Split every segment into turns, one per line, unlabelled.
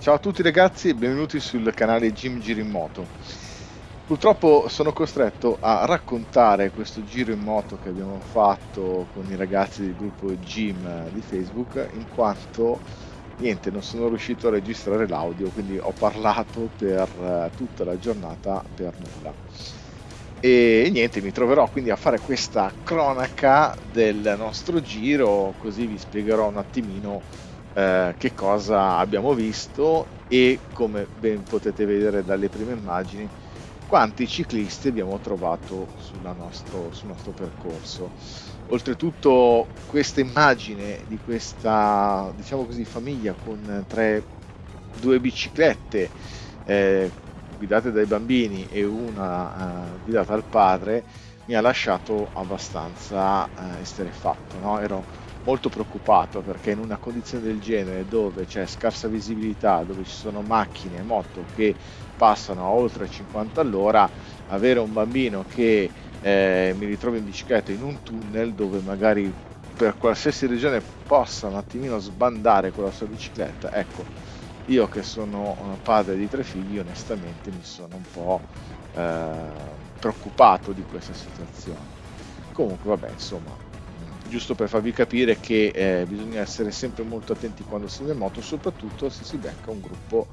Ciao a tutti ragazzi e benvenuti sul canale Jim Giro in Moto. Purtroppo sono costretto a raccontare questo giro in moto che abbiamo fatto con i ragazzi del gruppo Jim di Facebook in quanto niente, non sono riuscito a registrare l'audio, quindi ho parlato per eh, tutta la giornata per nulla. E niente, mi troverò quindi a fare questa cronaca del nostro giro, così vi spiegherò un attimino eh, che cosa abbiamo visto e come ben potete vedere dalle prime immagini quanti ciclisti abbiamo trovato nostro, sul nostro percorso. Oltretutto questa immagine di questa diciamo così famiglia con tre, due biciclette eh, guidate dai bambini e una eh, guidata dal padre mi ha lasciato abbastanza eh, esterefatto. No? Ero molto preoccupato perché in una condizione del genere dove c'è scarsa visibilità, dove ci sono macchine e moto che passano a oltre 50 all'ora, avere un bambino che eh, mi ritrovo in bicicletta in un tunnel dove magari per qualsiasi regione possa un attimino sbandare con la sua bicicletta, ecco, io che sono padre di tre figli onestamente mi sono un po' eh, preoccupato di questa situazione. Comunque vabbè, insomma, giusto per farvi capire che eh, bisogna essere sempre molto attenti quando si va in moto, soprattutto se si becca un gruppo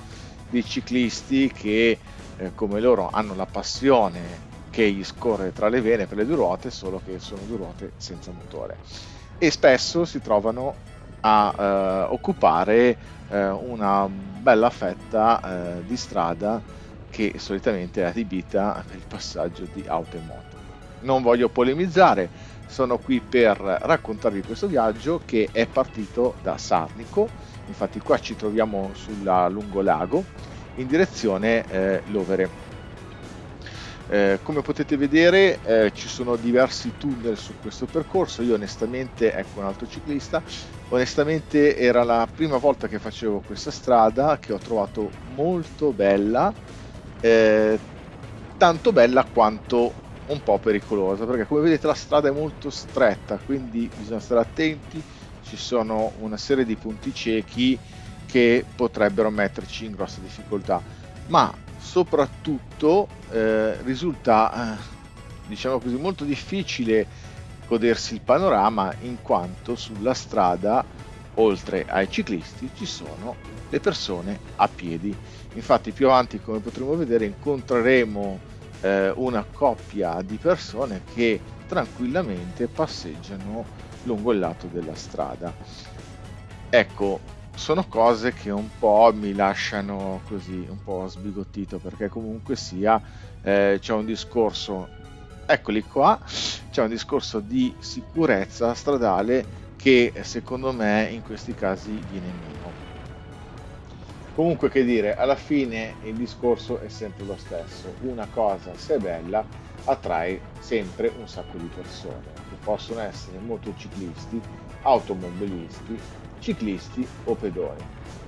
di ciclisti che eh, come loro hanno la passione che gli scorre tra le vene per le due ruote, solo che sono due ruote senza motore. E spesso si trovano a eh, occupare eh, una bella fetta eh, di strada che solitamente è adibita per il passaggio di auto e moto. Non voglio polemizzare, sono qui per raccontarvi questo viaggio che è partito da Sarnico, infatti qua ci troviamo sulla lungolago in direzione eh, Lovere. Eh, come potete vedere eh, ci sono diversi tunnel su questo percorso, io onestamente, ecco un altro ciclista, onestamente era la prima volta che facevo questa strada che ho trovato molto bella, eh, tanto bella quanto un po' pericolosa perché come vedete la strada è molto stretta quindi bisogna stare attenti. Ci sono una serie di punti ciechi che potrebbero metterci in grossa difficoltà. Ma soprattutto eh, risulta eh, diciamo così molto difficile godersi il panorama in quanto sulla strada oltre ai ciclisti ci sono le persone a piedi. Infatti più avanti come potremo vedere incontreremo eh, una coppia di persone che tranquillamente passeggiano lungo il lato della strada. Ecco, sono cose che un po' mi lasciano così un po' sbigottito perché comunque sia eh, c'è un discorso, eccoli qua, c'è un discorso di sicurezza stradale che secondo me in questi casi viene meno. Comunque che dire, alla fine il discorso è sempre lo stesso. Una cosa, se è bella, attrae sempre un sacco di persone, che possono essere motociclisti, automobilisti, ciclisti o pedoni.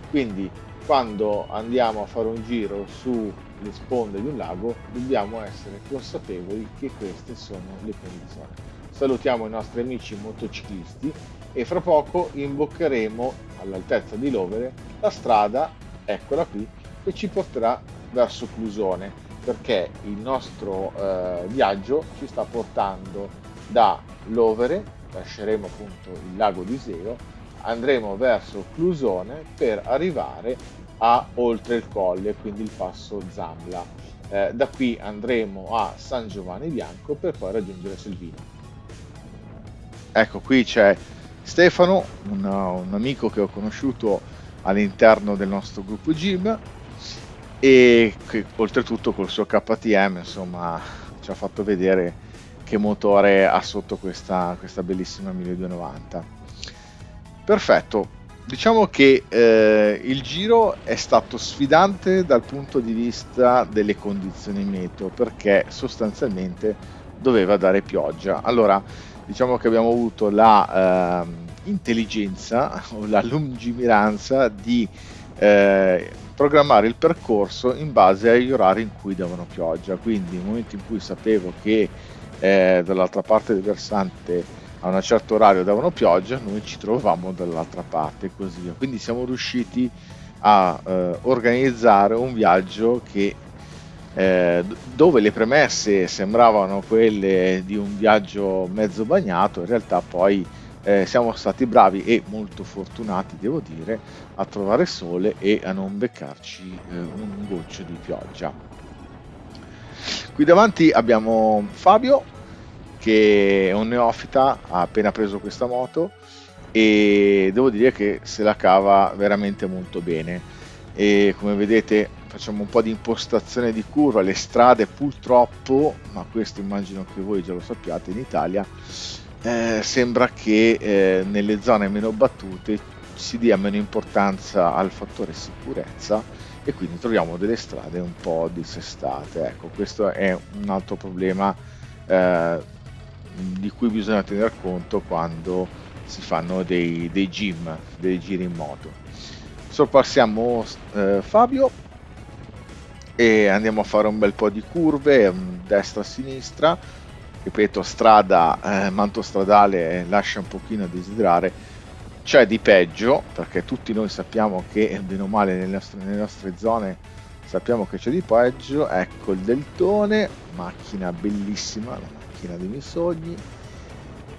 Quindi quando andiamo a fare un giro sulle sponde di un lago dobbiamo essere consapevoli che queste sono le condizioni. Salutiamo i nostri amici motociclisti e fra poco imboccheremo all'altezza di Lovere la strada eccola qui, che ci porterà verso Clusone, perché il nostro eh, viaggio ci sta portando da Lovere, lasceremo appunto il lago di Iseo, andremo verso Clusone per arrivare a oltre il colle, quindi il passo Zambla. Eh, da qui andremo a San Giovanni Bianco per poi raggiungere Selvino. Ecco, qui c'è Stefano, un, un amico che ho conosciuto all'interno del nostro gruppo gym e che, oltretutto col suo KTM insomma ci ha fatto vedere che motore ha sotto questa, questa bellissima 1290 perfetto. Diciamo che eh, il giro è stato sfidante dal punto di vista delle condizioni meteo perché sostanzialmente doveva dare pioggia. Allora diciamo che abbiamo avuto la eh, intelligenza o la lungimiranza di eh, programmare il percorso in base agli orari in cui davano pioggia. Quindi nel momento in cui sapevo che eh, dall'altra parte del versante a un certo orario davano pioggia, noi ci trovavamo dall'altra parte e così via. Quindi siamo riusciti a eh, organizzare un viaggio che eh, dove le premesse sembravano quelle di un viaggio mezzo bagnato, in realtà poi eh, siamo stati bravi e molto fortunati, devo dire, a trovare sole e a non beccarci eh, un goccio di pioggia. Qui davanti abbiamo Fabio, che è un neofita, ha appena preso questa moto e devo dire che se la cava veramente molto bene. E come vedete facciamo un po' di impostazione di curva, le strade purtroppo, ma questo immagino che voi già lo sappiate in Italia, eh, sembra che eh, nelle zone meno battute si dia meno importanza al fattore sicurezza e quindi troviamo delle strade un po' dissestate. Ecco, questo è un altro problema eh, di cui bisogna tener conto quando si fanno dei, dei gym, dei giri in moto. Sorpassiamo eh, Fabio e andiamo a fare un bel po' di curve, destra-sinistra, ripeto, strada, eh, manto stradale lascia un pochino a desiderare, c'è di peggio, perché tutti noi sappiamo che bene o male nelle nostre, nelle nostre zone sappiamo che c'è di peggio, ecco il deltone, macchina bellissima, la macchina dei miei sogni,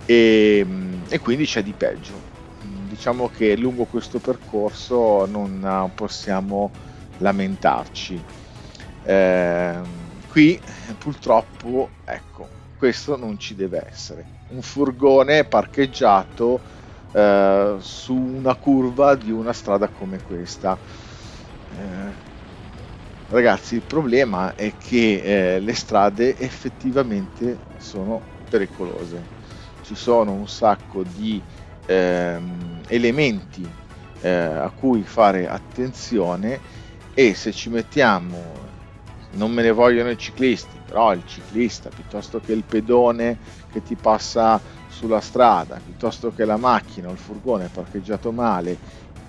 e, e quindi c'è di peggio. Diciamo che lungo questo percorso non possiamo lamentarci. Eh, qui purtroppo, ecco, questo non ci deve essere. Un furgone parcheggiato eh, su una curva di una strada come questa. Eh, ragazzi, il problema è che eh, le strade effettivamente sono pericolose. Ci sono un sacco di ehm, elementi eh, a cui fare attenzione e se ci mettiamo non me ne vogliono i ciclisti, però il ciclista piuttosto che il pedone che ti passa sulla strada, piuttosto che la macchina o il furgone parcheggiato male,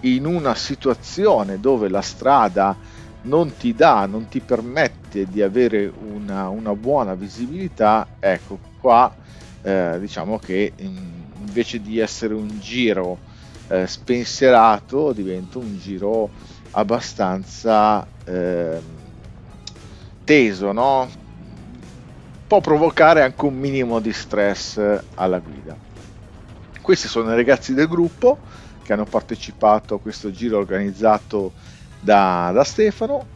in una situazione dove la strada non ti dà, non ti permette di avere una, una buona visibilità, ecco qua eh, diciamo che invece di essere un giro eh, spensierato diventa un giro abbastanza eh, teso, no? Può provocare anche un minimo di stress alla guida. Questi sono i ragazzi del gruppo che hanno partecipato a questo giro organizzato da, da Stefano.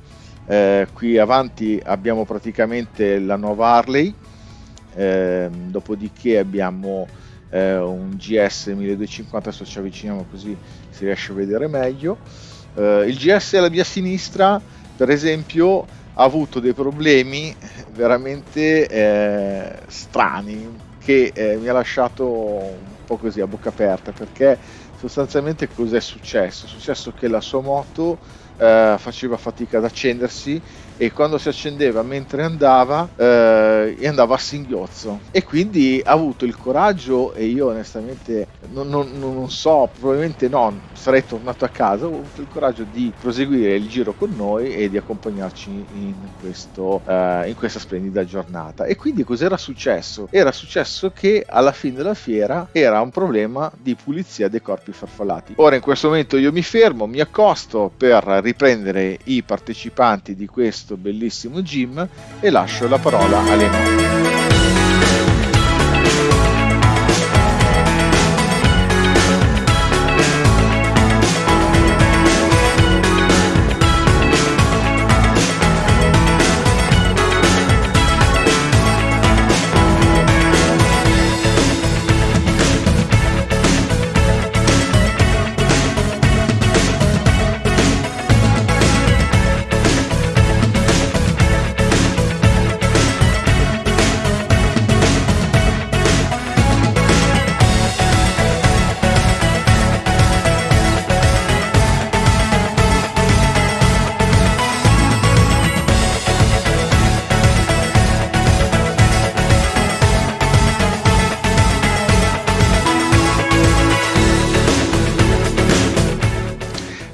Eh, qui avanti abbiamo praticamente la nuova Harley, eh, dopodiché abbiamo eh, un GS 1250, adesso ci avviciniamo così si riesce a vedere meglio. Eh, il GS alla mia sinistra, per esempio, ha avuto dei problemi veramente eh, strani che eh, mi ha lasciato un po' così a bocca aperta perché sostanzialmente cos'è successo? È successo che la sua moto eh, faceva fatica ad accendersi e quando si accendeva mentre andava eh, andava a singhiozzo. E quindi ha avuto il coraggio e io onestamente non, non, non, so probabilmente no sarei tornato a casa. Ho avuto il coraggio di proseguire il giro con noi e di accompagnarci in, questo, eh, in questa splendida giornata. E quindi cos'era successo? era successo che alla fine della fiera era un problema di pulizia dei corpi farfallati. Ora in questo momento io mi fermo mi accosto per riprendere i partecipanti di questo questo bellissimo gym e lascio la parola a Lenore.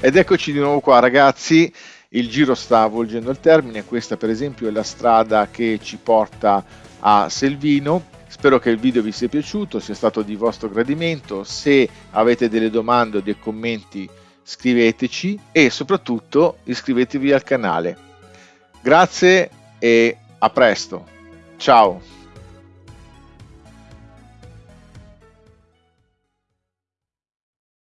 Ed eccoci di nuovo qua ragazzi, il giro sta volgendo al termine, questa per esempio è la strada che ci porta a Selvino. Spero che il video vi sia piaciuto, sia stato di vostro gradimento. Se avete delle domande o dei commenti scriveteci e soprattutto iscrivetevi al canale. Grazie e a presto. Ciao.